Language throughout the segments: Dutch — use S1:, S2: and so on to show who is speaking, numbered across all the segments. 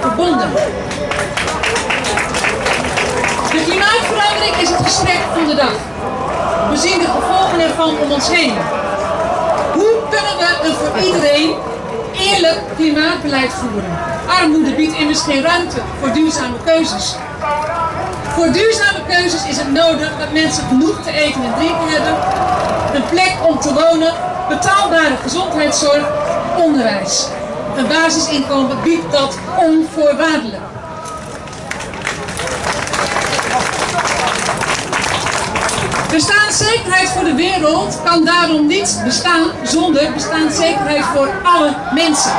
S1: verbonden. De klimaatverandering is het gesprek van de dag. We zien de gevolgen ervan om ons heen. Hoe kunnen we een voor iedereen eerlijk klimaatbeleid voeren? Armoede biedt immers geen ruimte voor duurzame keuzes. Voor duurzame keuzes is het nodig dat mensen genoeg te eten en drinken hebben, een plek om te wonen, betaalbare gezondheidszorg, onderwijs. Een basisinkomen biedt dat onvoorwaardelijk. Bestaanszekerheid voor de wereld kan daarom niet bestaan zonder bestaanszekerheid voor alle mensen.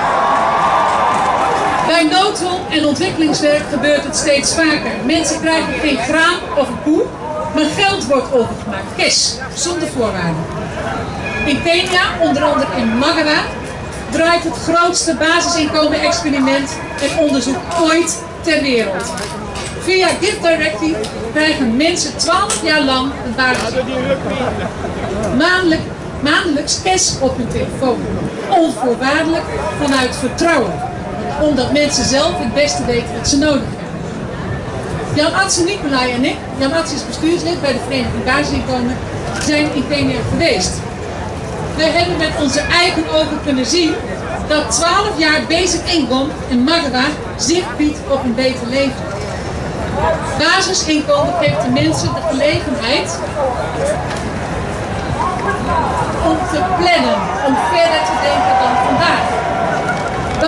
S1: Bij noodhulp en ontwikkelingswerk gebeurt het steeds vaker. Mensen krijgen geen graan of een koe, maar geld wordt overgemaakt, cash, zonder voorwaarden. In Kenia, onder andere in Magawa, draait het grootste basisinkomen-experiment en onderzoek ooit ter wereld. Via Gift Directive krijgen mensen 12 jaar lang een basisinkomen. Maandelijk, maandelijks cash op hun telefoon. Onvoorwaardelijk vanuit vertrouwen. Omdat mensen zelf het beste weten wat ze nodig hebben. Jan Atse Nicolai en ik, Jan Atse is bestuurslid bij de Vereniging Basisinkomen, zijn in Kenia geweest. We hebben met onze eigen ogen kunnen zien dat 12 jaar basic income in Magawa zicht biedt op een beter leven. Basisinkomen geeft de mensen de gelegenheid om te plannen, om verder te denken dan.